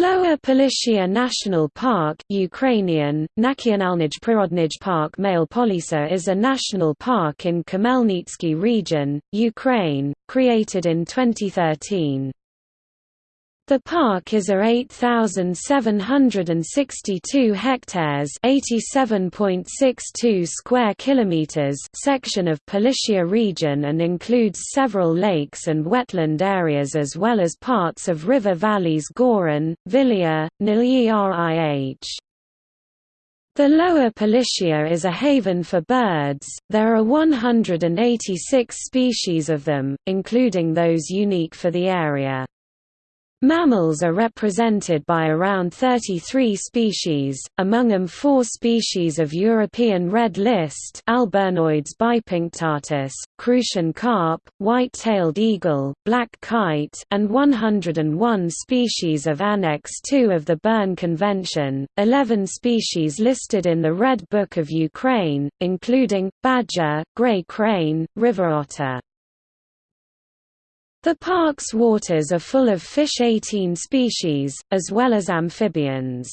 Lower Polishia National Park Ukrainian, Nakyonalnij Prirodnij Park Male Polisa is a national park in Khmelnytsky region, Ukraine, created in 2013. The park is a 8,762 hectares (87.62 square kilometers) section of Polishia region and includes several lakes and wetland areas as well as parts of river valleys Goran, Vilia, Nilyrih. The Lower Polishia is a haven for birds, there are 186 species of them, including those unique for the area. Mammals are represented by around 33 species, among them four species of European red list Alburnoides bipunctatus, Crucian carp, white-tailed eagle, black kite and 101 species of Annex II of the Berne Convention, 11 species listed in the Red Book of Ukraine, including, badger, grey crane, river otter. The park's waters are full of fish 18 species, as well as amphibians.